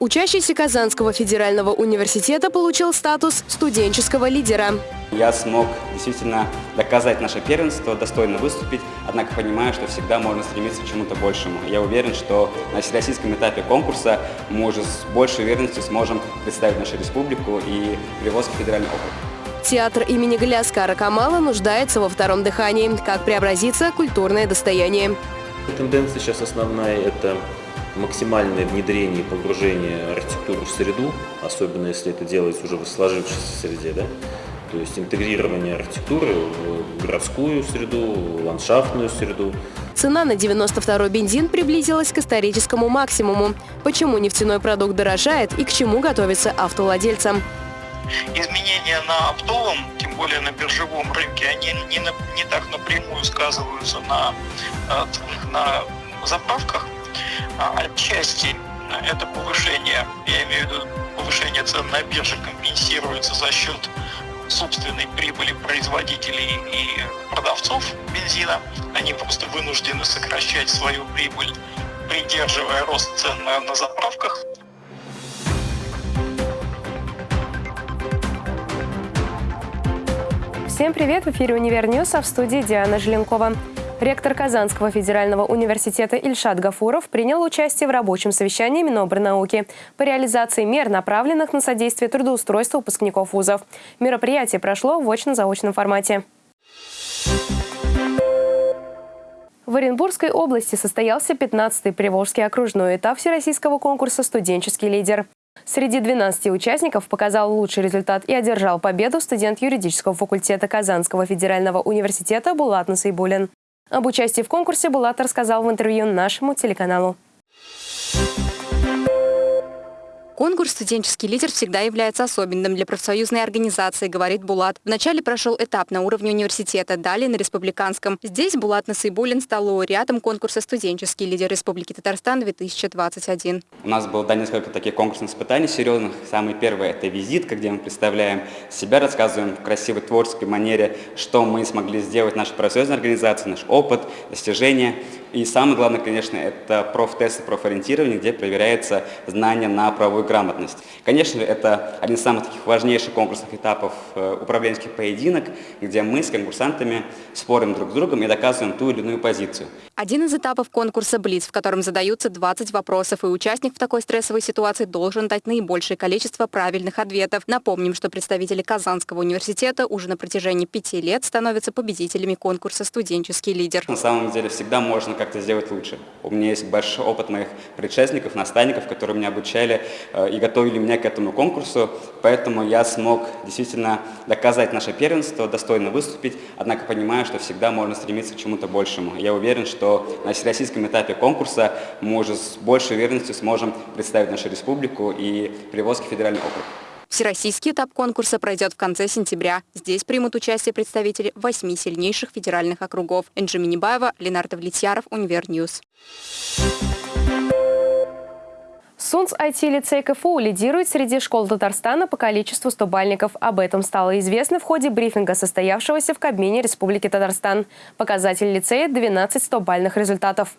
Учащийся Казанского федерального университета получил статус студенческого лидера. Я смог действительно доказать наше первенство, достойно выступить, однако понимаю, что всегда можно стремиться к чему-то большему. Я уверен, что на всероссийском этапе конкурса мы уже с большей уверенностью сможем представить нашу республику и Приволжский федеральный округ. Театр имени Галяскара Камала нуждается во втором дыхании. Как преобразится культурное достояние? Тенденция сейчас основная – это максимальное внедрение и погружение архитектуры в среду, особенно если это делается уже в сложившейся среде, да? то есть интегрирование архитектуры в городскую среду, в ландшафтную среду. Цена на 92-й бензин приблизилась к историческому максимуму. Почему нефтяной продукт дорожает и к чему готовится автовладельцам? Изменения на оптовом, тем более на биржевом рынке, они не, на, не так напрямую сказываются на, э, на заправках, отчасти это повышение, я имею в виду повышение цен на бирже компенсируется за счет собственной прибыли производителей и продавцов бензина. Они просто вынуждены сокращать свою прибыль, придерживая рост цен на, на заправках. Всем привет! В эфире «Универ а в студии Диана Желенкова. Ректор Казанского федерального университета Ильшат Гафуров принял участие в рабочем совещании Минобрнауки по реализации мер, направленных на содействие трудоустройству выпускников вузов. Мероприятие прошло в очно-заочном формате. В Оренбургской области состоялся 15-й Приволжский окружной этап всероссийского конкурса «Студенческий лидер». Среди 12 участников показал лучший результат и одержал победу студент юридического факультета Казанского федерального университета Булат Насайбулин. Об участии в конкурсе Булат рассказал в интервью нашему телеканалу. Конкурс «Студенческий лидер» всегда является особенным для профсоюзной организации, говорит Булат. Вначале прошел этап на уровне университета, далее на республиканском. Здесь Булат Насыйбулин стал лауреатом конкурса «Студенческий лидер Республики Татарстан-2021». У нас было да, несколько таких конкурсных испытаний серьезных. Самый первый – это визитка, где мы представляем себя, рассказываем в красивой творческой манере, что мы смогли сделать наша профсоюзная организация, наш опыт, достижения. И самое главное, конечно, это профтесты, профориентирование, где проверяется знание на правовую грамотность. Конечно, это один из самых таких важнейших конкурсных этапов э, управленческих поединок, где мы с конкурсантами спорим друг с другом и доказываем ту или иную позицию. Один из этапов конкурса «Блиц», в котором задаются 20 вопросов, и участник в такой стрессовой ситуации должен дать наибольшее количество правильных ответов. Напомним, что представители Казанского университета уже на протяжении пяти лет становятся победителями конкурса «Студенческий лидер». На самом деле всегда можно как-то сделать лучше. У меня есть большой опыт моих предшественников, наставников, которые меня обучали э, и готовили меня к этому конкурсу, поэтому я смог действительно доказать наше первенство, достойно выступить, однако понимаю, что всегда можно стремиться к чему-то большему. Я уверен, что на всероссийском этапе конкурса мы уже с большей уверенностью сможем представить нашу республику и Приволжский федеральный округ. Всероссийский этап конкурса пройдет в конце сентября. Здесь примут участие представители восьми сильнейших федеральных округов. Энджи Минибаева, Ленардо Влетьяров, Univer News. СУНС IT-лицей КФУ лидирует среди школ Татарстана по количеству стобальников. Об этом стало известно в ходе брифинга, состоявшегося в Кабмине Республики Татарстан. Показатель лицея – 12 стобальных результатов.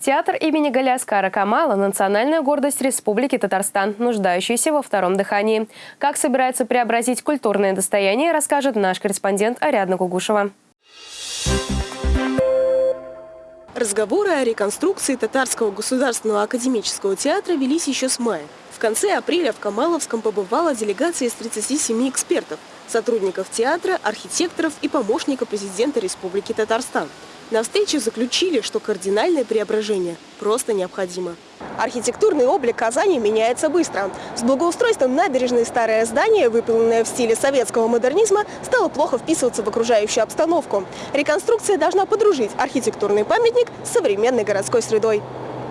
Театр имени Галяскара Камала – национальная гордость Республики Татарстан, нуждающаяся во втором дыхании. Как собирается преобразить культурное достояние, расскажет наш корреспондент Ариадна Гугушева. Разговоры о реконструкции Татарского государственного академического театра велись еще с мая. В конце апреля в Камаловском побывала делегация из 37 экспертов, сотрудников театра, архитекторов и помощника президента Республики Татарстан. На встрече заключили, что кардинальное преображение просто необходимо. Архитектурный облик Казани меняется быстро. С благоустройством набережной старое здание, выполненное в стиле советского модернизма, стало плохо вписываться в окружающую обстановку. Реконструкция должна подружить архитектурный памятник с современной городской средой.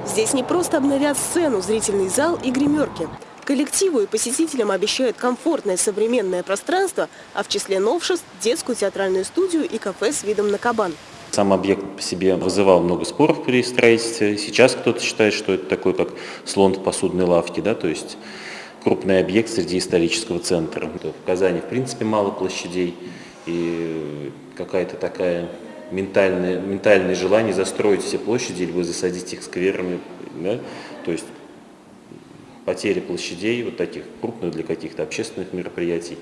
Здесь не просто обновят сцену, зрительный зал и гримерки. Коллективу и посетителям обещают комфортное современное пространство, а в числе новшеств – детскую театральную студию и кафе с видом на кабан. Сам объект по себе вызывал много споров при строительстве. Сейчас кто-то считает, что это такой, как слон в посудной лавке, да, то есть крупный объект среди исторического центра. В Казани, в принципе, мало площадей, и какая-то такая ментальное, ментальное желание застроить все площади или засадить их скверами Да? То есть потери площадей, вот таких крупных для каких-то общественных мероприятий,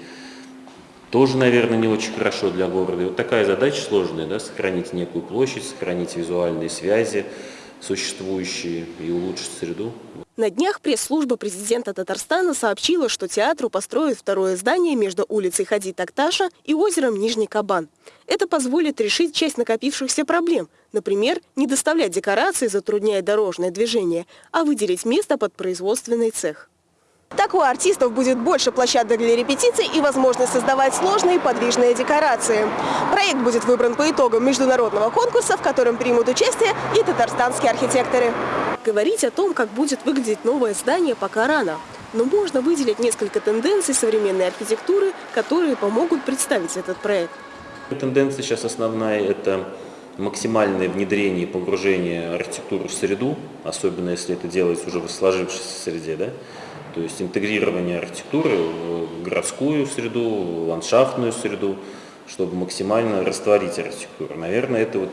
тоже, наверное, не очень хорошо для города. И вот такая задача сложная, да, сохранить некую площадь, сохранить визуальные связи существующие и улучшить среду. На днях пресс-служба президента Татарстана сообщила, что театру построят второе здание между улицей Хади Такташа и озером Нижний Кабан. Это позволит решить часть накопившихся проблем. Например, не доставлять декорации, затрудняя дорожное движение, а выделить место под производственный цех. Так у артистов будет больше площадок для репетиций и возможность создавать сложные подвижные декорации. Проект будет выбран по итогам международного конкурса, в котором примут участие и татарстанские архитекторы. Говорить о том, как будет выглядеть новое здание, пока рано. Но можно выделить несколько тенденций современной архитектуры, которые помогут представить этот проект. Тенденция сейчас основная – это максимальное внедрение и погружение архитектуры в среду, особенно если это делается уже в сложившейся среде. Да? То есть интегрирование архитектуры в городскую среду, ландшафтную среду, чтобы максимально растворить архитектуру. Наверное, это вот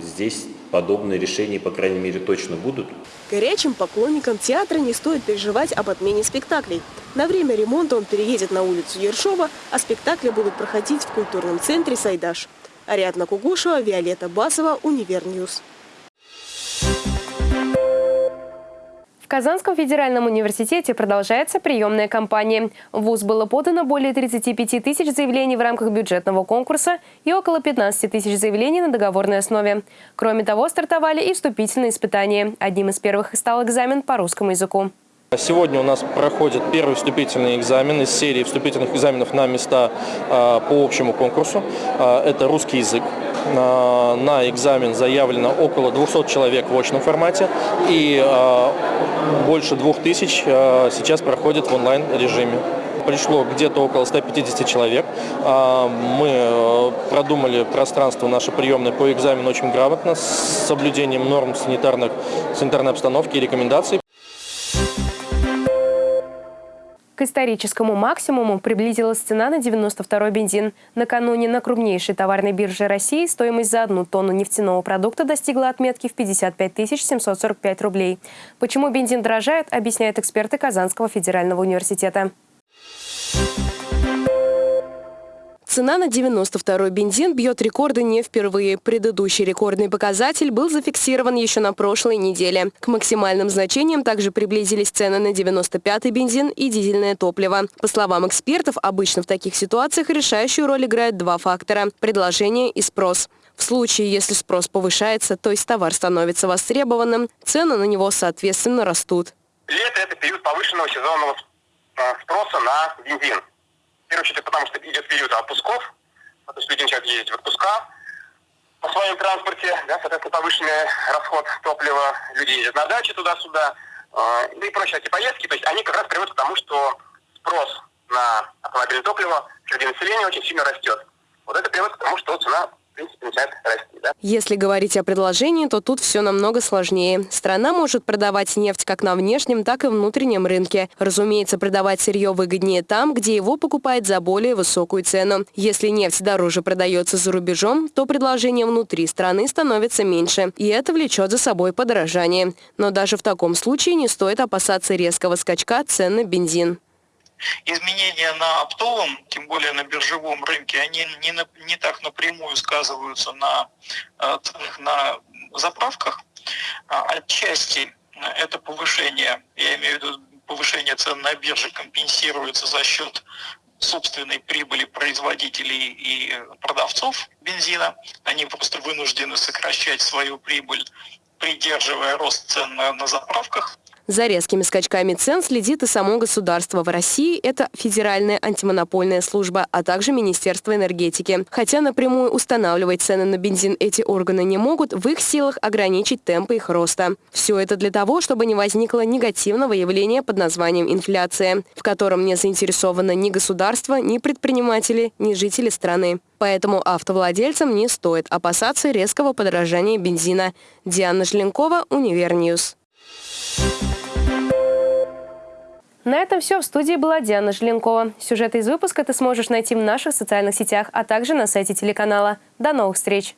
здесь подобные решения, по крайней мере, точно будут. Горячим поклонникам театра не стоит переживать об отмене спектаклей. На время ремонта он переедет на улицу Ершова, а спектакли будут проходить в культурном центре «Сайдаш». Ариадна Кугушева, Виолетта Басова, Univer News. В Казанском федеральном университете продолжается приемная кампания. В ВУЗ было подано более 35 тысяч заявлений в рамках бюджетного конкурса и около 15 тысяч заявлений на договорной основе. Кроме того, стартовали и вступительные испытания. Одним из первых стал экзамен по русскому языку. Сегодня у нас проходит первый вступительный экзамен из серии вступительных экзаменов на места а, по общему конкурсу. А, это русский язык. А, на экзамен заявлено около 200 человек в очном формате и больше 2000 сейчас проходит в онлайн-режиме пришло где-то около 150 человек. Мы продумали пространство наше приемное по экзамену очень грамотно, с соблюдением норм санитарных, санитарной обстановки и рекомендаций. К историческому максимуму приблизилась цена на 92-й бензин. Накануне на крупнейшей товарной бирже России стоимость за одну тонну нефтяного продукта достигла отметки в 55 745 рублей. Почему бензин дорожает, объясняют эксперты Казанского федерального университета. Цена на 92-й бензин бьет рекорды не впервые. Предыдущий рекордный показатель был зафиксирован еще на прошлой неделе. К максимальным значениям также приблизились цены на 95-й бензин и дизельное топливо. По словам экспертов, обычно в таких ситуациях решающую роль играют два фактора – предложение и спрос. В случае, если спрос повышается, то есть товар становится востребованным, цены на него, соответственно, растут. Лето – это период повышенного сезонного а, спроса на бензин. В первую очередь, потому что идет период отпусков, то есть люди начинают ездить в отпуска на своем транспорте, да, соответственно, повышенный расход топлива, люди ездят на даче туда-сюда, э, и прочие эти поездки, то есть они как раз приводят к тому, что спрос на автомобильное топливо среди населения очень сильно растет. Вот это приводит к тому, что цена Если говорить о предложении, то тут все намного сложнее. Страна может продавать нефть как на внешнем, так и внутреннем рынке. Разумеется, продавать сырье выгоднее там, где его покупают за более высокую цену. Если нефть дороже продается за рубежом, то предложение внутри страны становится меньше, и это влечет за собой подорожание. Но даже в таком случае не стоит опасаться резкого скачка цен на бензин изменения на оптовом, тем более на биржевом рынке, они не, на, не так напрямую сказываются на э, на заправках. А, отчасти это повышение, я имею в виду повышение цен на бирже компенсируется за счет собственной прибыли производителей и продавцов бензина. Они просто вынуждены сокращать свою прибыль, придерживая рост цен на, на заправках. За резкими скачками цен следит и само государство. В России это Федеральная антимонопольная служба, а также Министерство энергетики. Хотя напрямую устанавливать цены на бензин эти органы не могут, в их силах ограничить темпы их роста. Все это для того, чтобы не возникло негативного явления под названием инфляция, в котором не заинтересовано ни государство, ни предприниматели, ни жители страны. Поэтому автовладельцам не стоит опасаться резкого подорожания бензина. Диана Желенкова, Univer News. На этом все. В студии была Диана Желенкова. Сюжеты из выпуска ты сможешь найти в наших социальных сетях, а также на сайте телеканала. До новых встреч!